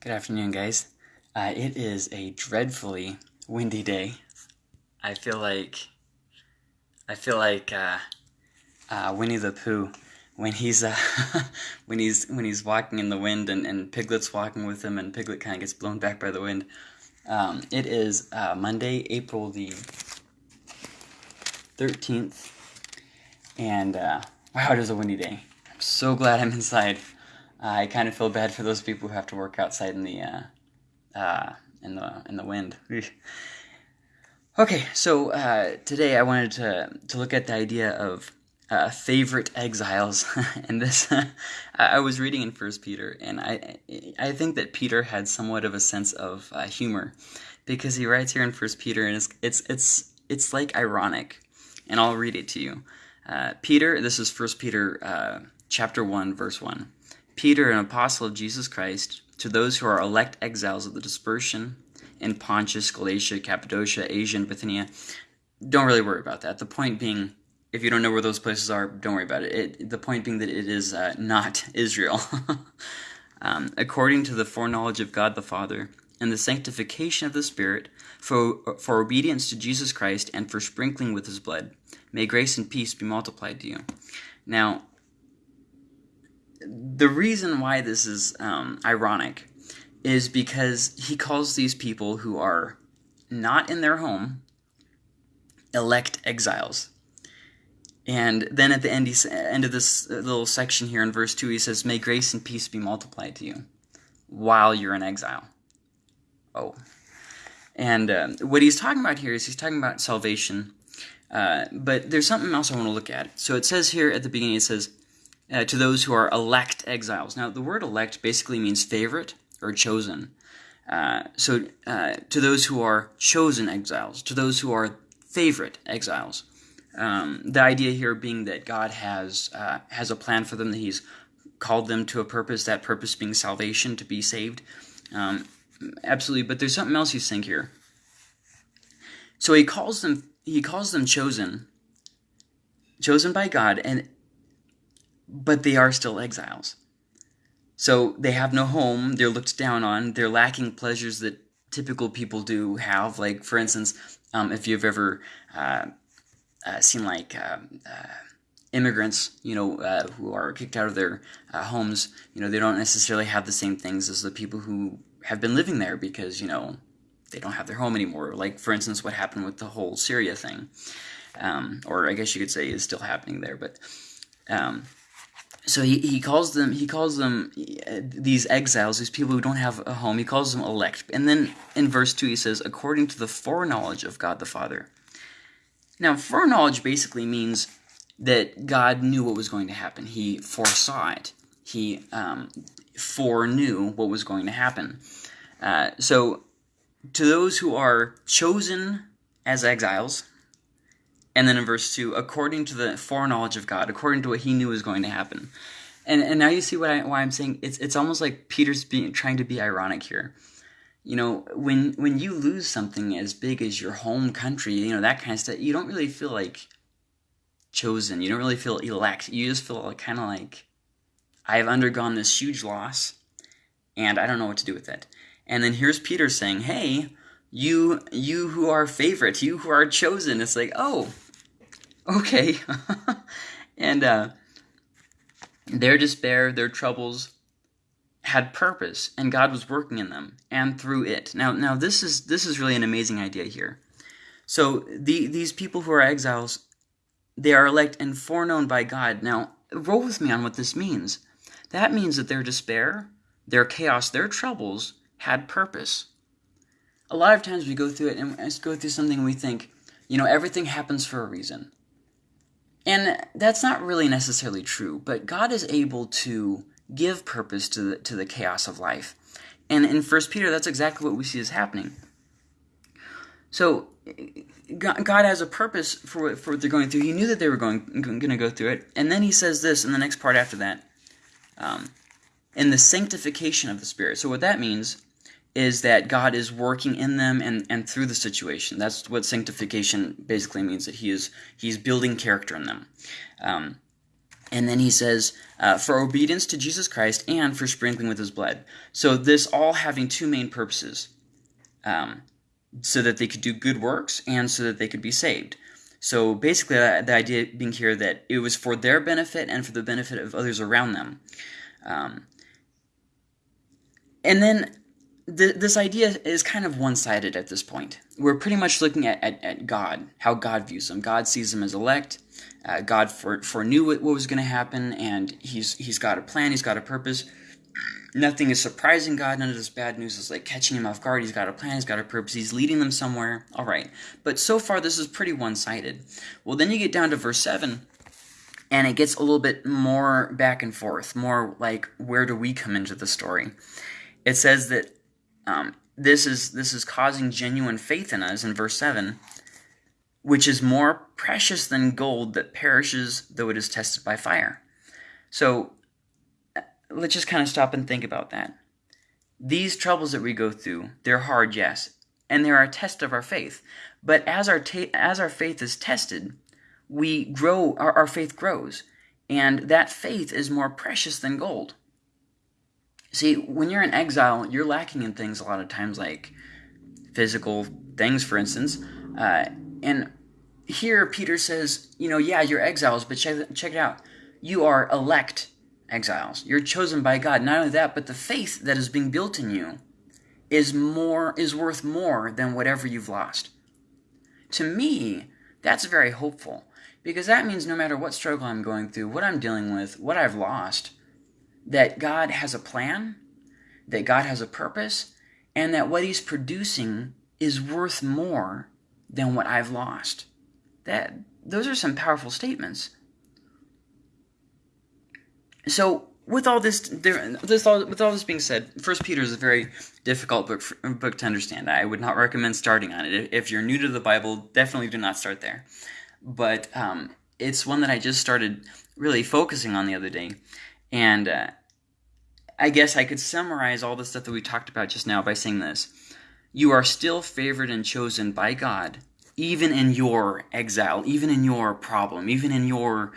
Good afternoon, guys. Uh, it is a dreadfully windy day. I feel like I feel like uh, uh, Winnie the Pooh when he's uh, when he's when he's walking in the wind and, and Piglet's walking with him and Piglet kind of gets blown back by the wind. Um, it is uh, Monday, April the thirteenth, and uh, wow, it is a windy day. I'm so glad I'm inside. I kind of feel bad for those people who have to work outside in the uh, uh, in the in the wind. Okay, so uh, today I wanted to to look at the idea of uh, favorite exiles, and this I was reading in First Peter, and I I think that Peter had somewhat of a sense of uh, humor because he writes here in First Peter, and it's it's it's it's like ironic, and I'll read it to you. Uh, Peter, this is First Peter chapter one, verse one. Peter, an apostle of Jesus Christ, to those who are elect exiles of the dispersion in Pontus, Galatia, Cappadocia, Asia, and Bithynia. Don't really worry about that. The point being, if you don't know where those places are, don't worry about it. it the point being that it is uh, not Israel. um, according to the foreknowledge of God the Father and the sanctification of the Spirit, for, for obedience to Jesus Christ and for sprinkling with his blood, may grace and peace be multiplied to you. Now, the reason why this is um, ironic is because he calls these people who are not in their home elect exiles. And then at the end, end of this little section here in verse 2, he says, May grace and peace be multiplied to you while you're in exile. Oh. And uh, what he's talking about here is he's talking about salvation. Uh, but there's something else I want to look at. So it says here at the beginning, it says, uh, to those who are elect exiles. Now, the word elect basically means favorite or chosen. Uh, so, uh, to those who are chosen exiles, to those who are favorite exiles. Um, the idea here being that God has uh, has a plan for them, that He's called them to a purpose, that purpose being salvation, to be saved. Um, absolutely, but there's something else He's saying here. So He calls them He calls them chosen, chosen by God, and but they are still exiles. So they have no home, they're looked down on, they're lacking pleasures that typical people do have. Like, for instance, um, if you've ever uh, uh, seen like uh, uh immigrants, you know, uh, who are kicked out of their uh, homes, you know, they don't necessarily have the same things as the people who have been living there because, you know, they don't have their home anymore. Like, for instance, what happened with the whole Syria thing. Um, or I guess you could say is still happening there, but um, so he, he calls them he calls them uh, these exiles these people who don't have a home he calls them elect. And then in verse 2 he says according to the foreknowledge of god the father. Now foreknowledge basically means that god knew what was going to happen. He foresaw it. He um, foreknew what was going to happen. Uh, so to those who are chosen as exiles and then in verse 2, according to the foreknowledge of God, according to what he knew was going to happen. And, and now you see what I, why I'm saying it's, it's almost like Peter's being, trying to be ironic here. You know, when, when you lose something as big as your home country, you know, that kind of stuff, you don't really feel like chosen. You don't really feel elect. You just feel like, kind of like, I've undergone this huge loss, and I don't know what to do with it. And then here's Peter saying, hey, you you who are favorite, you who are chosen. It's like, oh, okay. and uh, their despair, their troubles had purpose, and God was working in them and through it. Now, now this is this is really an amazing idea here. So the these people who are exiles, they are elect and foreknown by God. Now, roll with me on what this means. That means that their despair, their chaos, their troubles had purpose a lot of times we go through it and we go through something we think, you know, everything happens for a reason. And that's not really necessarily true, but God is able to give purpose to the, to the chaos of life. And in First Peter, that's exactly what we see is happening. So God has a purpose for, for what they're going through. He knew that they were going, going to go through it. And then he says this in the next part after that. Um, in the sanctification of the Spirit. So what that means is that God is working in them and, and through the situation. That's what sanctification basically means, that he is he's building character in them. Um, And then he says, uh, for obedience to Jesus Christ and for sprinkling with his blood. So this all having two main purposes. Um, so that they could do good works and so that they could be saved. So basically, uh, the idea being here that it was for their benefit and for the benefit of others around them. Um, and then th- this idea is kind of one sided at this point. We're pretty much looking at, at, at, God, how God views them. God sees them as elect. Uh, God for, foreknew what, what was going to happen, and he's, he's got a plan, He's got a purpose. Nothing is surprising God. None of this bad news is like catching him off guard. He's got a plan, he's got a purpose, he's leading them somewhere. All right. But so far, this is pretty one sided. Well, then you get down to verse 7, and it gets a little bit more back and forth, more like where do we come into the story? It says that um, this is this is causing genuine faith in us in verse 7 which is more precious than gold that perishes though it is tested by fire. So uh, let's just kind of stop and think about that. These troubles that we go through they're hard yes and they're a test of our faith. But as our as our faith is tested we grow our, our faith grows. And that faith is more precious than gold See, when you're in exile, you're lacking in things a lot of times, like physical things, for instance. Uh, and here, Peter says, you know, yeah, you're exiles, but check, check it out. You are elect exiles. You're chosen by God. Not only that, but the faith that is being built in you is more is worth more than whatever you've lost. To me, that's very hopeful because that means no matter what struggle I'm going through, what I'm dealing with, what I've lost, that God has a plan, that God has a purpose, and that what He's producing is worth more than what I've lost. That those are some powerful statements. So, with all this, this all, with all this being said, First Peter is a very difficult book for, book to understand. I would not recommend starting on it. If you're new to the Bible, definitely do not start there. But um, it's one that I just started really focusing on the other day, and uh, I guess I could summarize all the stuff that we talked about just now by saying this. You are still favored and chosen by God, even in your exile, even in your problem, even in your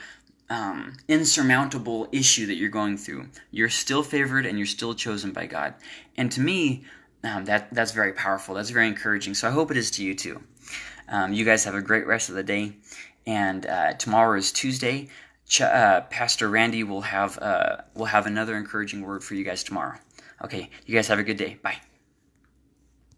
um, insurmountable issue that you're going through. You're still favored and you're still chosen by God. And to me, um, that that's very powerful. That's very encouraging. So I hope it is to you too. Um, you guys have a great rest of the day. And uh, tomorrow is Tuesday. Ch- uh, Pastor Randy will have uh, will have another encouraging word for you guys tomorrow. Okay, you guys have a good day. Bye.